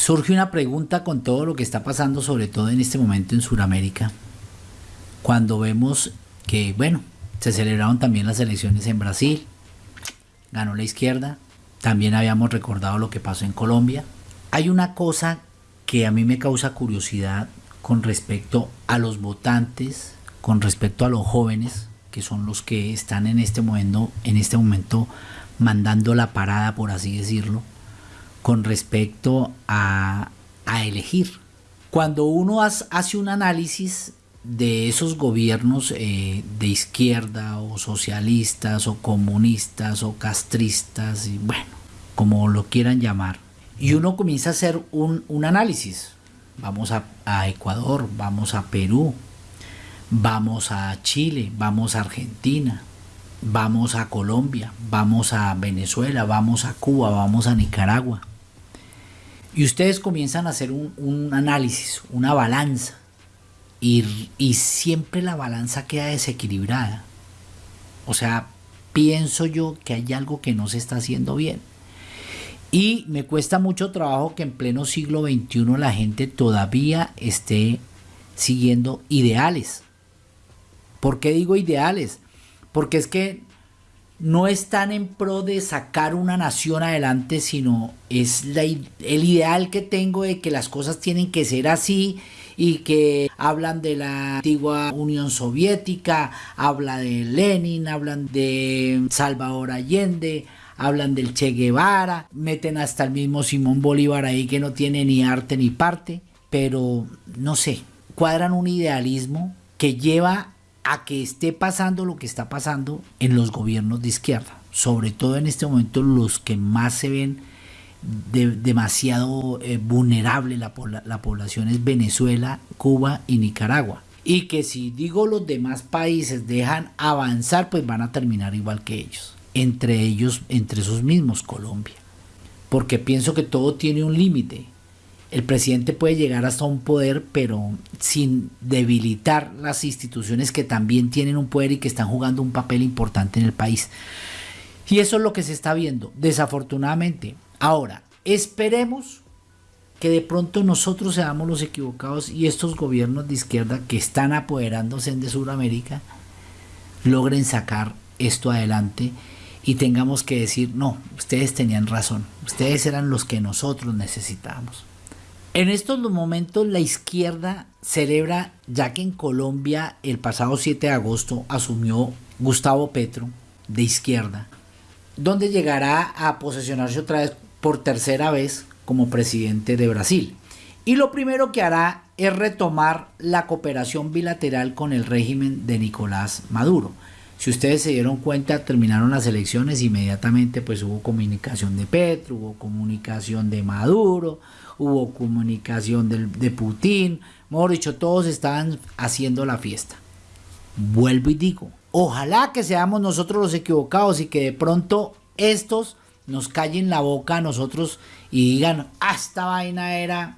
Surge una pregunta con todo lo que está pasando, sobre todo en este momento en Sudamérica, cuando vemos que, bueno, se celebraron también las elecciones en Brasil, ganó la izquierda, también habíamos recordado lo que pasó en Colombia. Hay una cosa que a mí me causa curiosidad con respecto a los votantes, con respecto a los jóvenes, que son los que están en este momento, en este momento mandando la parada, por así decirlo, con respecto a, a elegir. Cuando uno hace un análisis de esos gobiernos eh, de izquierda o socialistas o comunistas o castristas, y bueno, como lo quieran llamar, y uno comienza a hacer un, un análisis. Vamos a, a Ecuador, vamos a Perú, vamos a Chile, vamos a Argentina, vamos a Colombia, vamos a Venezuela, vamos a Cuba, vamos a Nicaragua. Y ustedes comienzan a hacer un, análisis, una balanza y, siempre la balanza queda desequilibrada. O sea, pienso yo que hay algo que no se está haciendo bien. Y me cuesta mucho trabajo que en pleno siglo XXI la gente todavía esté siguiendo ideales. ¿Por qué digo ideales? Porque es que no están en pro de sacar una nación adelante, sino es el ideal que tengo de que las cosas tienen que ser así y que hablan de la antigua Unión Soviética, habla de Lenin, hablan de Salvador Allende, hablan del Che Guevara, meten hasta el mismo Simón Bolívar ahí que no tiene ni arte ni parte, pero no sé, cuadran un idealismo que lleva a que esté pasando lo que está pasando en los gobiernos de izquierda, sobre todo en este momento los que más se ven demasiado eh, vulnerable la, la población es Venezuela, Cuba y Nicaragua. Y que si digo los demás países dejan avanzar, pues van a terminar igual que ellos. Entre ellos, entre esos mismos, Colombia. Porque pienso que todo tiene un límite. El presidente puede llegar hasta un poder, pero sin debilitar las instituciones que también tienen un poder y que están jugando un papel importante en el país. Y eso es lo que se está viendo. Desafortunadamente, Ahora, esperemos que de pronto nosotros seamos los equivocados y estos gobiernos de izquierda que están apoderándose de Sudamérica logren sacar esto adelante y tengamos que decir, no, ustedes tenían razón, ustedes eran los que nosotros necesitábamos. En estos momentos la izquierda celebra, ya que en Colombia el pasado 7 de agosto asumió Gustavo Petro de izquierda, donde llegará a posesionarse otra vez por tercera vez como presidente de Brasil. Y lo primero que hará es retomar la cooperación bilateral con el régimen de Nicolás Maduro. Si ustedes se dieron cuenta, terminaron las elecciones, inmediatamente pues hubo comunicación de Petro, hubo comunicación de Maduro, hubo comunicación de, Putin, mejor dicho, todos estaban haciendo la fiesta. Vuelvo y digo, ojalá que seamos nosotros los equivocados y que de pronto estos nos callen la boca a nosotros y digan, ah, esta vaina era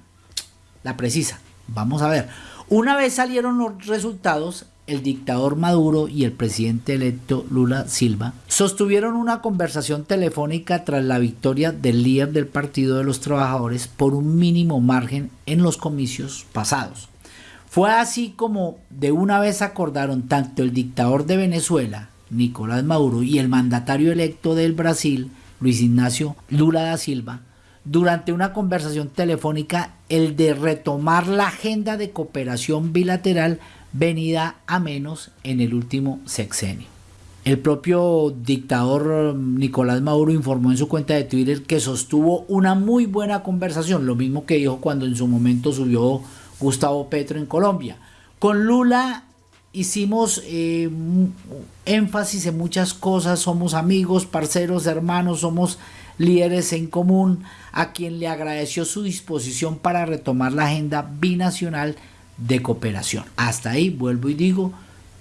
la precisa. Vamos a ver. Una vez salieron los resultados, el dictador Maduro y el presidente electo Lula Silva sostuvieron una conversación telefónica tras la victoria del líder del Partido de los Trabajadores por un mínimo margen en los comicios pasados. Fue así como de una vez acordaron tanto el dictador de Venezuela, Nicolás Maduro, y el mandatario electo del Brasil, Luis Ignacio Lula da Silva, durante una conversación telefónica el de retomar la agenda de cooperación bilateral venida a menos en el último sexenio. El propio dictador Nicolás Maduro informó en su cuenta de Twitter que sostuvo una muy buena conversación, lo mismo que dijo cuando en su momento subió Gustavo Petro en Colombia. Con Lula hicimos eh, énfasis en muchas cosas, somos amigos, parceros, hermanos, somos líderes en común, a quien le agradeció su disposición para retomar la agenda binacional de cooperación. Hasta ahí vuelvo y digo,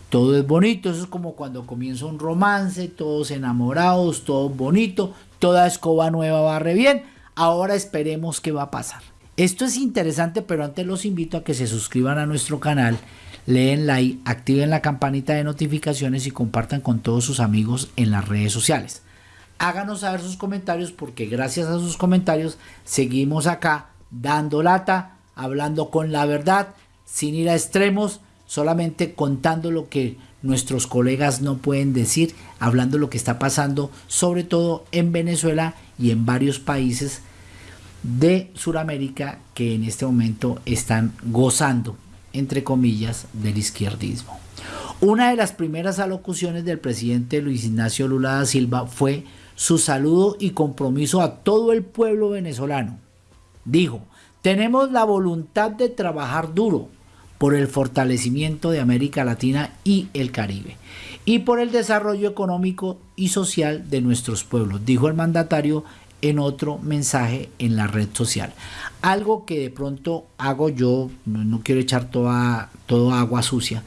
todo es bonito, eso es como cuando comienza un romance, todos enamorados, todo bonito, toda escoba nueva barre bien, ahora esperemos qué va a pasar. Esto es interesante, pero antes los invito a que se suscriban a nuestro canal leen like, activen la campanita de notificaciones y compartan con todos sus amigos en las redes sociales. Háganos saber sus comentarios porque gracias a sus comentarios seguimos acá dando lata, hablando con la verdad, sin ir a extremos, solamente contando lo que nuestros colegas no pueden decir, hablando lo que está pasando, sobre todo en Venezuela y en varios países de Sudamérica que en este momento están gozando, entre comillas, del izquierdismo. Una de las primeras alocuciones del presidente Luis Ignacio Lula da Silva fue su saludo y compromiso a todo el pueblo venezolano. Dijo, tenemos la voluntad de trabajar duro por el fortalecimiento de América Latina y el Caribe y por el desarrollo económico y social de nuestros pueblos, dijo el mandatario en otro mensaje en la red social. Algo que de pronto hago yo, no quiero echar toda, toda agua sucia,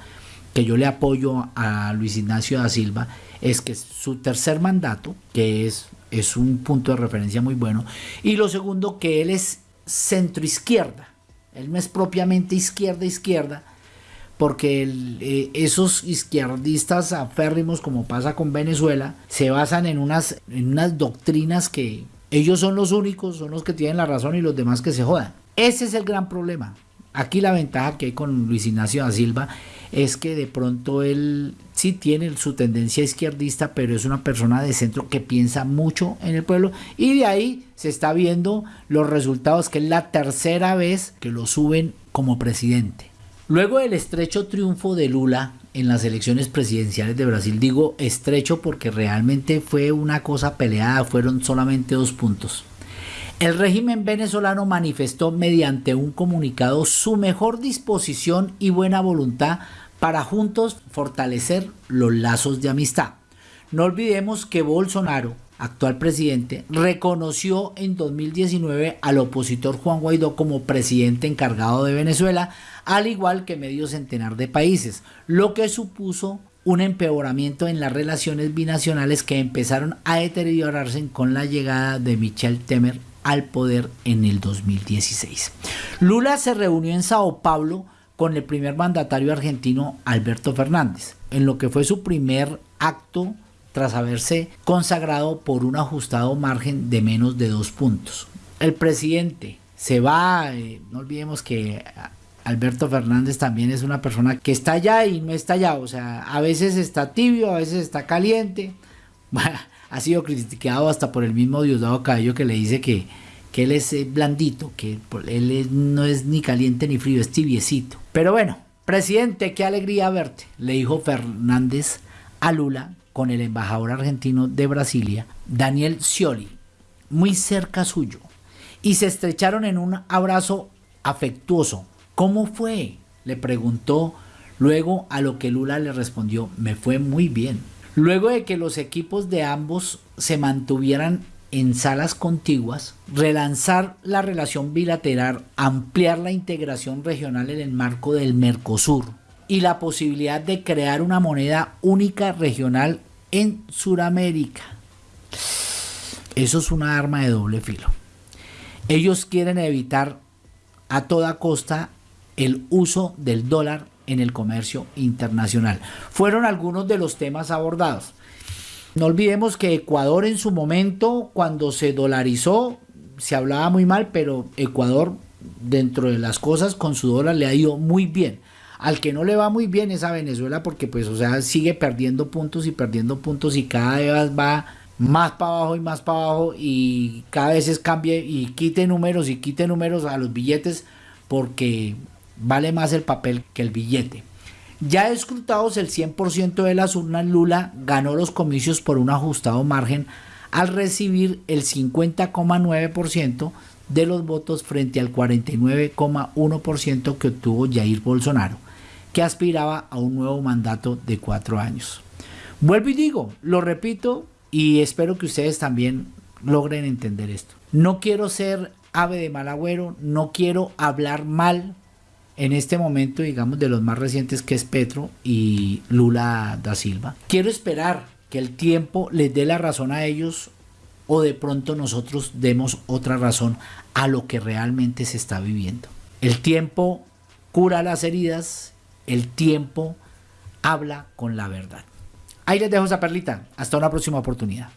que yo le apoyo a Luis Ignacio da Silva, es que su tercer mandato, que es, es un punto de referencia muy bueno, y lo segundo, que él es centro izquierda, él no es propiamente izquierda izquierda, porque eh, esos izquierdistas aférrimos, como pasa con Venezuela, se basan en unas, en unas doctrinas que ellos son los únicos, son los que tienen la razón y los demás que se jodan. Ese es el gran problema. Aquí la ventaja que hay con Luis Ignacio da Silva es que de pronto él sí tiene su tendencia izquierdista, pero es una persona de centro que piensa mucho en el pueblo y de ahí se está viendo los resultados, que es la tercera vez que lo suben como presidente. Luego del estrecho triunfo de Lula en las elecciones presidenciales de Brasil, digo estrecho porque realmente fue una cosa peleada, fueron solamente dos puntos. El régimen venezolano manifestó mediante un comunicado su mejor disposición y buena voluntad para juntos fortalecer los lazos de amistad. No olvidemos que Bolsonaro actual presidente, reconoció en 2019 al opositor Juan Guaidó como presidente encargado de Venezuela, al igual que medio centenar de países, lo que supuso un empeoramiento en las relaciones binacionales que empezaron a deteriorarse con la llegada de Michel Temer al poder en el 2016. Lula se reunió en Sao Paulo con el primer mandatario argentino Alberto Fernández, en lo que fue su primer acto tras haberse consagrado por un ajustado margen de menos de dos puntos. El presidente se va, eh, no olvidemos que Alberto Fernández también es una persona que está allá y no está allá, o sea, a veces está tibio, a veces está caliente. ha sido criticado hasta por el mismo Diosdado Cabello que le dice que, que él es eh, blandito, que él no es ni caliente ni frío, es tibiecito. Pero bueno, presidente, qué alegría verte, le dijo Fernández a Lula con el embajador argentino de Brasilia, Daniel Scioli, muy cerca suyo, y se estrecharon en un abrazo afectuoso. ¿Cómo fue? le preguntó luego a lo que Lula le respondió, me fue muy bien. Luego de que los equipos de ambos se mantuvieran en salas contiguas, relanzar la relación bilateral, ampliar la integración regional en el marco del Mercosur, y la posibilidad de crear una moneda única regional en Sudamérica. Eso es una arma de doble filo. Ellos quieren evitar a toda costa el uso del dólar en el comercio internacional. Fueron algunos de los temas abordados. No olvidemos que Ecuador en su momento, cuando se dolarizó, se hablaba muy mal, pero Ecuador, dentro de las cosas, con su dólar le ha ido muy bien. Al que no le va muy bien es a Venezuela porque pues o sea sigue perdiendo puntos y perdiendo puntos y cada vez va más para abajo y más para abajo y cada vez es cambie y quite números y quite números a los billetes porque vale más el papel que el billete. Ya escrutados el 100% de las urnas, Lula ganó los comicios por un ajustado margen al recibir el 50,9% de los votos frente al 49,1% que obtuvo Jair Bolsonaro que aspiraba a un nuevo mandato de cuatro años. Vuelvo y digo, lo repito y espero que ustedes también logren entender esto. No quiero ser ave de mal agüero, no quiero hablar mal en este momento, digamos, de los más recientes que es Petro y Lula da Silva. Quiero esperar que el tiempo les dé la razón a ellos o de pronto nosotros demos otra razón a lo que realmente se está viviendo. El tiempo cura las heridas el tiempo habla con la verdad. Ahí les dejo esa perlita. Hasta una próxima oportunidad.